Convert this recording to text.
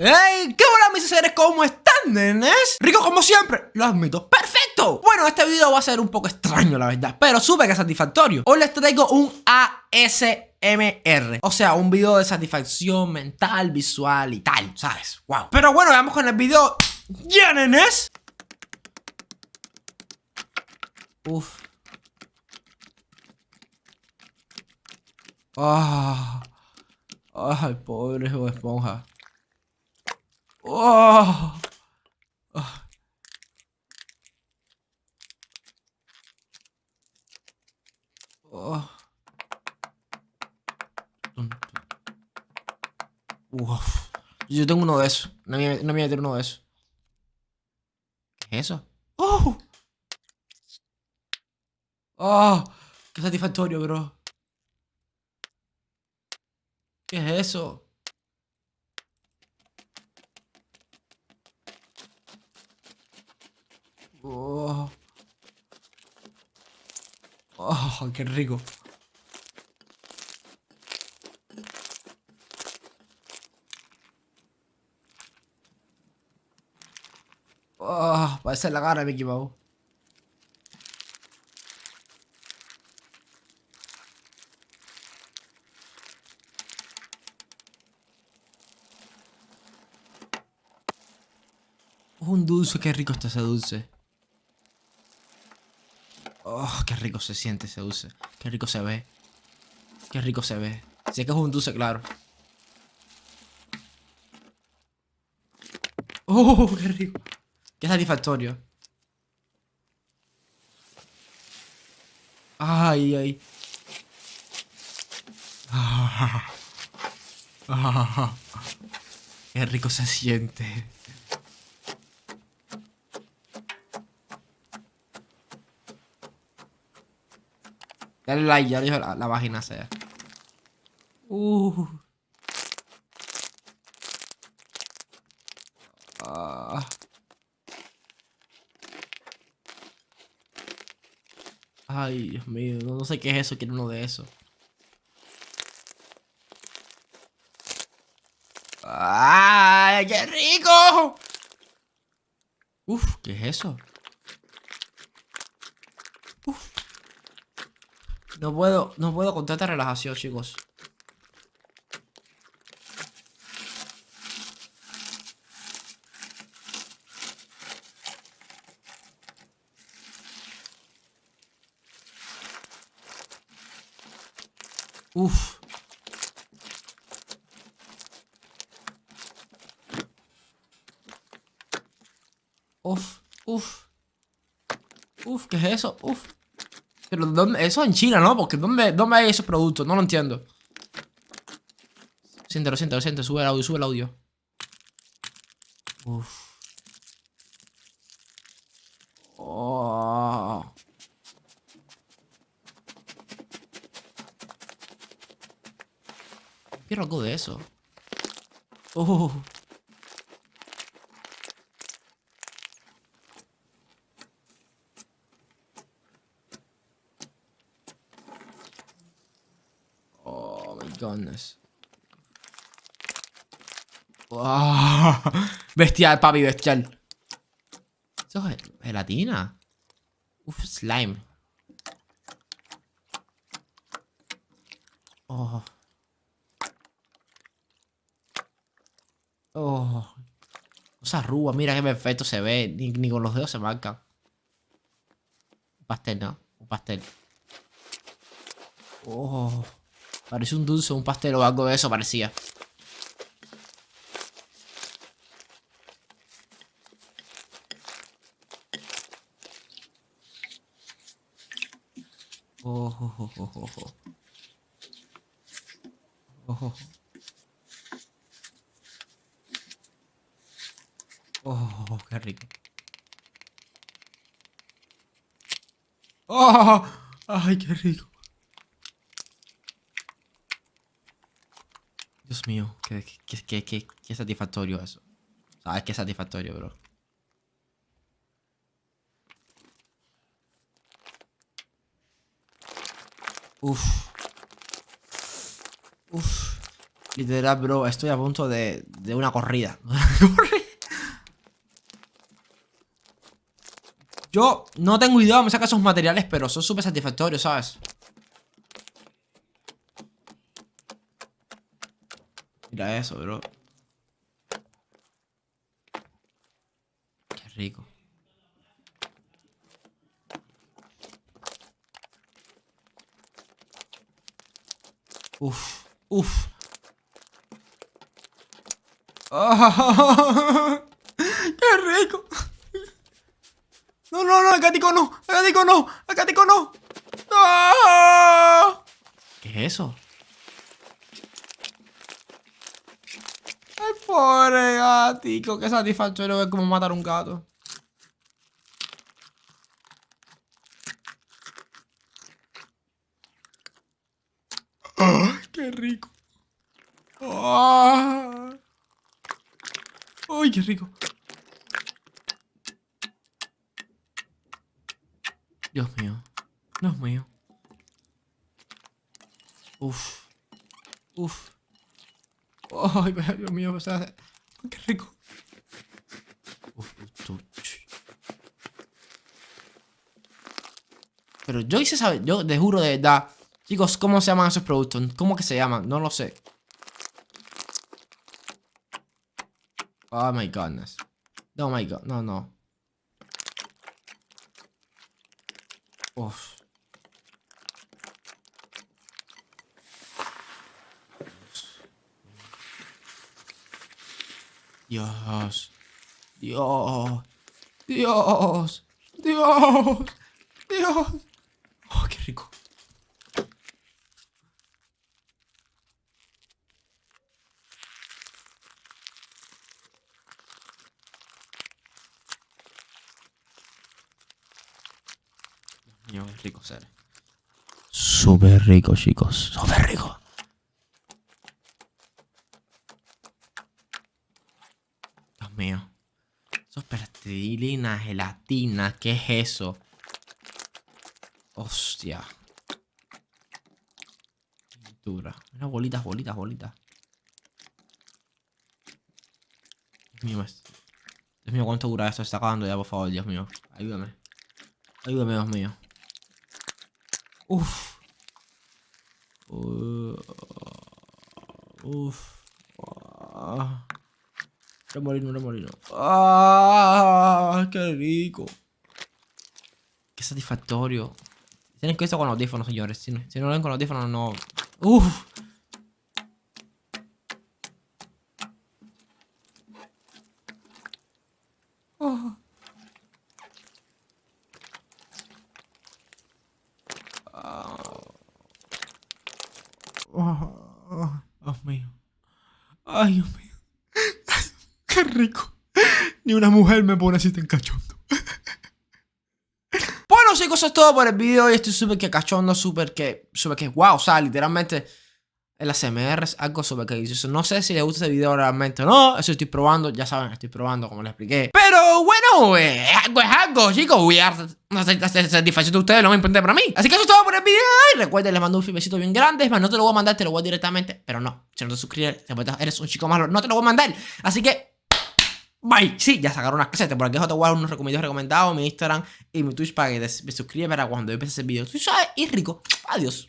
¡Hey! ¿Qué hola mis seres? ¿Cómo están, nenes? Rico como siempre, lo admito ¡Perfecto! Bueno, este video va a ser un poco extraño, la verdad Pero súper satisfactorio Hoy les traigo un ASMR O sea, un video de satisfacción mental, visual y tal, ¿sabes? Wow Pero bueno, vamos con el video ¡Ya, nenes! Uf Ah... Ay, pobre esponja Oh. Oh. Uf. Yo tengo uno de esos. No me, no me voy a meter uno de esos. ¿Qué es eso? ¡Oh! ¡Oh! ¡Qué satisfactorio, bro! ¿Qué es eso? Oh. oh, qué rico. Oh, parece la cara Mickey Mouse. Un dulce, qué rico está ese dulce. Oh, qué rico se siente ese dulce. Qué rico se ve. Qué rico se ve. Es que es un dulce, claro. Oh, qué rico. Qué satisfactorio. Ay, ay. qué rico se siente. Dale like, ya dijo la, la página sea. Uh. Ay, Dios mío, no, sé qué es eso, quiero uno de esos. ¡Ay, qué rico! Uf, ¿qué es eso? No puedo, no puedo con tanta relajación, chicos. Uf. Uf, uf. Uf, ¿qué es eso? Uf. Pero ¿dónde? eso en China, ¿no? Porque ¿dónde, ¿dónde hay esos productos? No lo entiendo. Siente, lo siento, lo siento. Sube el audio, sube el audio. Uf. Oh. Quiero algo de eso. Oh. Bestial, papi, bestial. Eso es gelatina. Uf, slime. Oh. Oh. Esa rúa, mira qué perfecto se ve. Ni, ni con los dedos se marca. Un pastel, ¿no? Un pastel. Oh. Parece un dulce, un pastel o algo de eso parecía. Oh, oh, oh, oh, oh. Oh, oh, oh qué rico. Oh, ay, qué rico. Dios mío, qué, qué, qué, qué, satisfactorio eso. ¿Sabes qué satisfactorio, bro? Uf. Uf. Literal, bro, estoy a punto de, de una corrida. Yo no tengo idea de me saca esos materiales, pero son súper satisfactorios, ¿sabes? Eso, bro. Qué rico. Uf, uf. ¡Qué rico! No, no, no, acático no, acático no, acático no. ¡Ah! ¿Qué es eso? Ay, pobre gatico, qué satisfactorio ver cómo matar a un gato. ¡Ah! ¡Qué rico! ¡Ay, qué rico! Dios mío. Dios mío. Uf. Uf. Ay, Dios mío, o sea, qué rico. Pero yo hice saber, yo te juro de verdad. Chicos, ¿cómo se llaman esos productos? ¿Cómo que se llaman? No lo sé. Oh my goodness. Oh my god, no, no. Uf. Dios. Dios. Dios. Dios. Dios. Oh, qué rico. Dios mío, es rico ser. Súper rico, chicos. Súper rico. Dios mío. Eso es plastilina, gelatina. ¿Qué es eso? Hostia. Dura. Mira, bolitas, bolitas, bolitas. Dios mío, Dios mío, ¿cuánto dura esto? Está acabando ya, por favor, Dios mío. Ayúdame. Ayúdame, Dios mío. Uf. Uh, uf. Ah. Remolino, remolino. Ah, qué rico. Qué satisfactorio. Tienen que esto con audífonos, señores. Si no, si no lo ven con audífonos, no. Uf. Oh. Oh, Dios mío. Ay, Dios mío. Rico. Ni una mujer me pone así tan cachondo. Bueno chicos, eso es todo por el video y estoy súper que cachondo, súper que, súper que, wow, o sea, literalmente el ASMR es algo súper que delicioso. No sé si les gusta este video realmente o no, eso estoy probando, ya saben, estoy probando como les expliqué. Pero bueno, eh, algo es algo, chicos, voy a satisfacción de ustedes, lo más importante para mí. Así que eso es todo por el video y recuerden, les mando un besito bien grande, es más, no te lo voy a mandar, te lo voy a directamente, pero no, si no te suscribes, eres un chico malo, no te lo voy a mandar. Así que... Bye. Sí, ya sacaron unas casetas. Por aquí te voy unos recomendados recomendados, mi Instagram y mi Twitch para que te, suscribas para cuando yo empiece ese video. Tú sabes, y rico. Adiós.